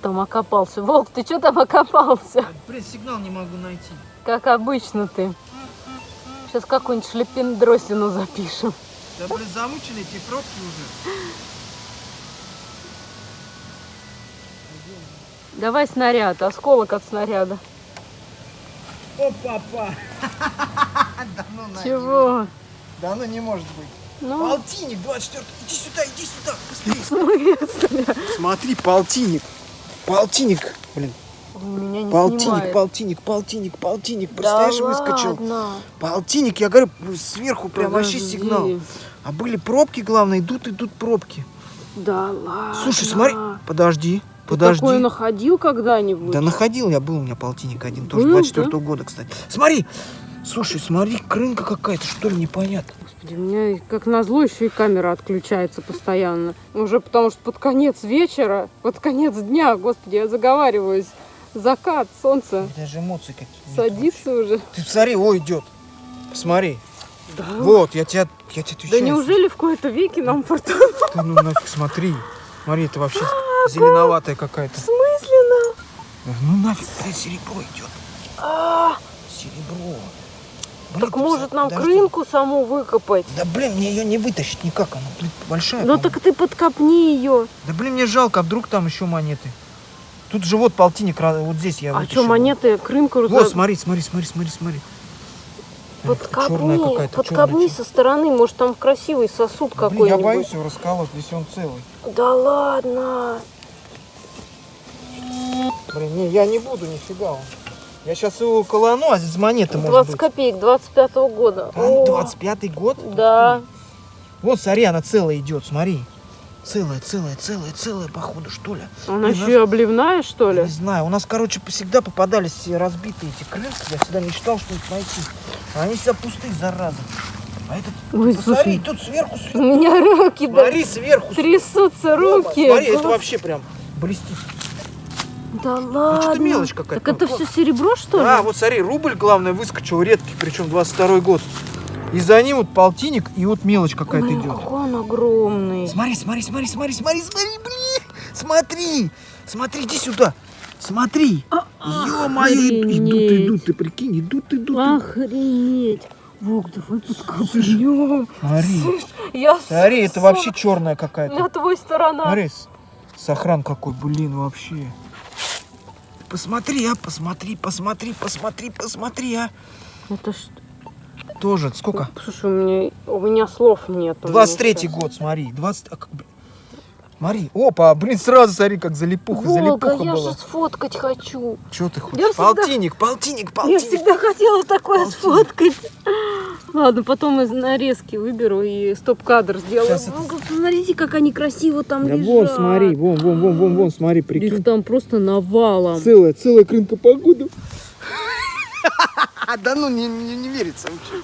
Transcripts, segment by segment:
там окопался? Волк, ты что там окопался? Блин, сигнал не могу найти. Как обычно ты. Сейчас какую-нибудь шлепендросину запишем. Да, блин, замучены эти пробки уже. Давай снаряд, осколок от снаряда. О, папа! Да ну. Чего? Да ну не может быть. Ну, Полтинник 24. Иди сюда, иди сюда, быстрее. Смотри, полтинник. Полтинник, блин. у меня не Полтинник, снимает. полтинник, полтинник, полтинник. Да Представляешь, выскочил. ладно. Полтинник, я говорю, сверху прям вообще Подожди. сигнал. А были пробки, главное, идут, идут пробки. Да ладно. Слушай, смотри, подожди, Ты подожди. такое находил когда-нибудь? Да находил я, был у меня полтинник один, тоже Был, 24 года, кстати. Смотри, слушай, смотри, крынка какая-то, что ли, непонятно. Господи, у меня как назло еще и камера отключается постоянно. Уже потому что под конец вечера, под конец дня, господи, я заговариваюсь. Закат, солнце Даже эмоции какие-то. садится уже. Ты посмотри, о, идет. Посмотри. Да. Вот, я тебя, я тебе Да отвечаю. неужели в кои-то веки нам фортуна? Ты ну нафиг смотри. Смотри, это вообще зеленоватая какая-то. Смысленно? Ну нафиг, серебро идет. А, Серебро. Так может нам подожди. крынку саму выкопать? Да блин, мне ее не вытащить никак, она блин, большая. Ну так ты подкопни ее. Да блин, мне жалко, а вдруг там еще монеты. Тут же вот полтинник, вот здесь я А что, монеты, крынку Вот, за- смотри, смотри, смотри, смотри, смотри. Подкопни, подкопни черная. со стороны, может там красивый сосуд я какой-нибудь. боюсь его расколоть, если он целый. Да ладно. Блин, не, я не буду нифига. он. Я сейчас его колону, а здесь монеты может 20 быть. копеек, 25-го года. А, О, 25-й год? Да. Вот, смотри, она целая идет, смотри. Целая, целая, целая, целая, походу, что ли. Она еще и обливная, что ли? Не знаю, у нас, короче, всегда попадались все разбитые эти крынки. Я всегда мечтал что-нибудь найти. А они всегда пустые, зараза. А этот, Ой, посмотри, слушай, тут сверху, у сверху. меня руки да, Смотри, сверху. трясутся руки. Смотри, это вообще прям блестит. Да ладно. что-то мелочь какая-то. Так это Вот. все серебро, что ли? А, вот смотри, рубль, главное, выскочил редкий, причем 22 год. И за ним вот полтинник, и вот мелочь какая-то идет. какой он огромный. Смотри, смотри, смотри, смотри, смотри, смотри, блин. Смотри, смотри, иди сюда. Смотри. Ё-моё, идут, идут, ты прикинь, идут, идут. Охренеть. Волк, давай подкопнем. Смотри, Я смотри, это вообще черная какая-то. На твой сторона. Смотри, сохран какой, блин, вообще. Посмотри, а, посмотри, посмотри, посмотри, посмотри, а. Это что? Тоже, сколько? Слушай, у меня, у меня слов нет. 23-й год, смотри, 20... а. Смотри, опа, блин, сразу смотри, как залипуха, Волга, залипуха я была. же сфоткать хочу. Че ты хочешь? Я всегда- Полтинник, полтинник, Я полтинник. всегда хотела такое Полтинник. сфоткать. Ладно, потом из нарезки выберу и стоп-кадр сделаю. Щас это- Волга, Смотрите, как они красиво там Да лежат. вон, смотри, вон, вон, вон, вон, вон, смотри, Их прикинь. там просто навалом. Целая, целая крынка погода. А, да ну, не, не, не верится вообще.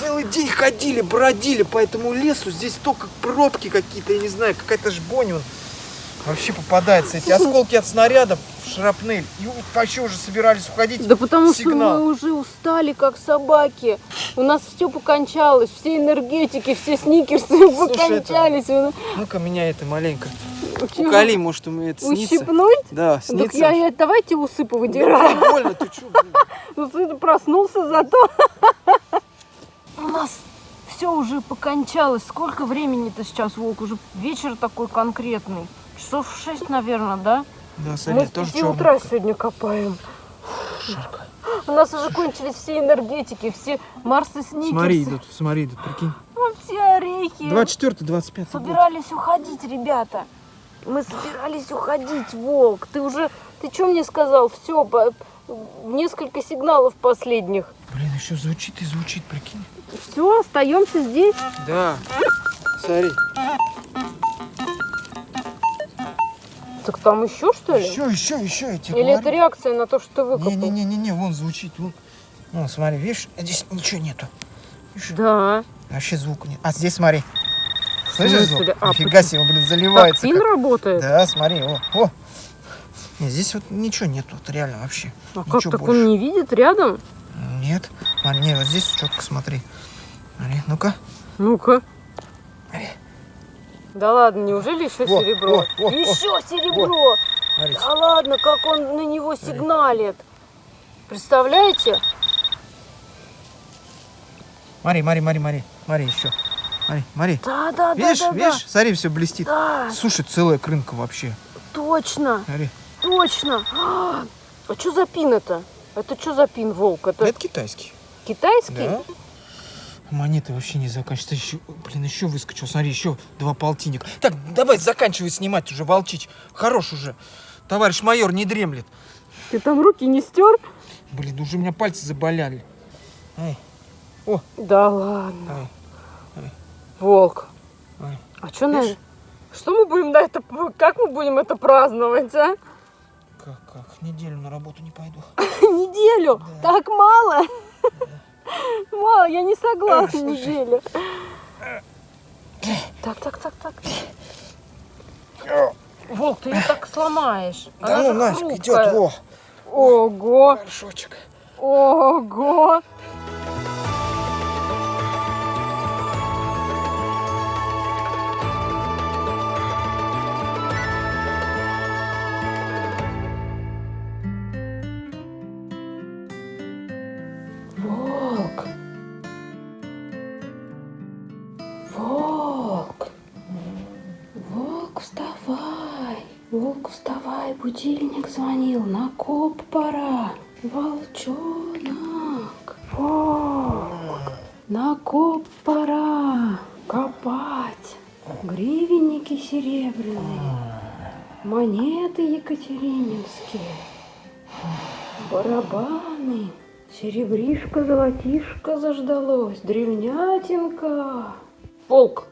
Целый день ходили, бродили по этому лесу. Здесь только пробки какие-то, я не знаю, какая-то жбонь. Вообще попадается. Эти осколки от снарядов, шрапнель. И вообще уже собирались уходить. Да потому что Сигнал. мы уже устали, как собаки. У нас все покончалось, все энергетики, все сникерсы покончались. Вы- Ну-ка, меня это маленько. Чего? Уколи, может, у меня это снится. Ущипнуть? Да, Так снится. я, я- давайте усы Да повыдираю. не больно, ты что? Ну ты проснулся зато. У нас все уже покончалось. Сколько времени-то сейчас, Волк? Уже вечер такой конкретный. Часов в шесть, наверное, да? Да, Мы смотри, с тоже черный. утра сегодня копаем. У нас уже кончились все энергетики, все Марсы Сникерсы, Смотри, идут, смотри, идут, прикинь. ну, все орехи. 24 25 год. Собирались уходить, ребята. Мы собирались уходить, Волк. Ты уже, ты что мне сказал? Все, несколько сигналов последних. Блин, еще звучит и звучит, прикинь. Все, остаемся здесь. Да. Смотри. Так там еще что ли? Еще, еще, еще, я тебе Или это говорю. реакция на то, что ты выкопал? Не-не-не-не, вон звучит. Вон. Вон, смотри, видишь, здесь ничего нету. Видишь, Да. вообще звука нет. А здесь смотри. Слышишь звук? А, Нифига почему? себе, он, блин, Так, заливается. пин как- работает? Да, смотри, о, о. Нет, здесь вот ничего нету, вот реально вообще. А как так больше. он не видит рядом? Нет. Смотри, нет, вот здесь четко смотри. Смотри, ну-ка. Ну-ка. Да ладно, неужели еще Во, серебро? во, во, еще серебро! Смотрите. Да ладно, как он на него сигналит. Представляете? Мари, Мари, Мари, Мари, Мари, еще. Мари, Мари. Да, да, Видишь, да, да, видишь, смотри, все блестит. да. Да, Слушай, целая крынка вообще. точно, Смотри. точно. А что за пин это? Это что за пин, волк? Это Это китайский. китайский? Да. Монеты вообще не заканчиваются. Еще, блин, еще выскочил. Смотри, еще два полтинника. Так, давай заканчивай снимать уже, волчить. Хорош уже. Товарищ майор не дремлет. Ты там руки не стер? Блин, уже у меня пальцы заболяли. Эй, Да ладно. эй. Волк. Ой. А что на... Что мы будем на это... Как мы будем это праздновать, а? Как, как? Неделю на работу не пойду. Неделю? Да. Так мало? Мало, я не согласна неделю. Так, так, так, так. Волк, ты ее так сломаешь. Да Она ну же нафиг хрупкая. идет, во. Ого, Горшочек. ого. Волк, вставай. Будильник звонил. На коп пора. Волчонок. Волк. На коп пора. Копать. Гривенники серебряные. Монеты екатерининские. Барабаны. Серебришка, золотишко заждалось. Древнятинка. Волк,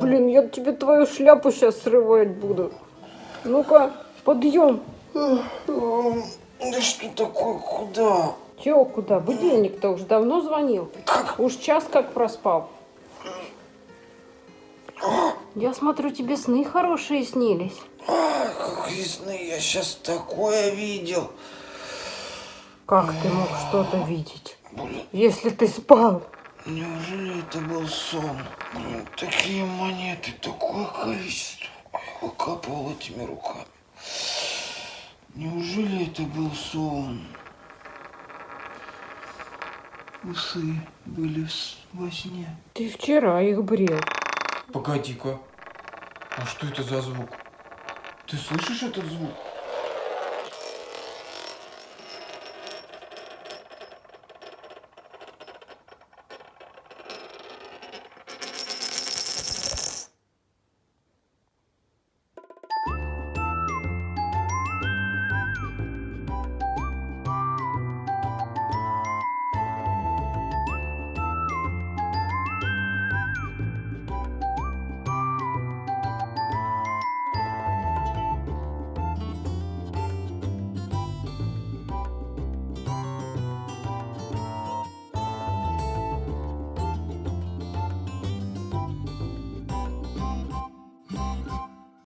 блин, я тебе твою шляпу сейчас срывать буду. Ну-ка, подъем. Да что такое, куда? Чего, куда? Будильник-то уж давно звонил. Уж час как проспал. Я смотрю, тебе сны хорошие снились. Какие сны, я сейчас такое видел. Как ты мог что-то видеть, Блин, если ты спал? неужели это был сон? Блин, такие монеты, такое количество. Я выкапывал этими руками. Неужели это был сон? Усы были во сне. Ты вчера их брил. Погоди-ка. А что это за звук? Ты слышишь этот звук?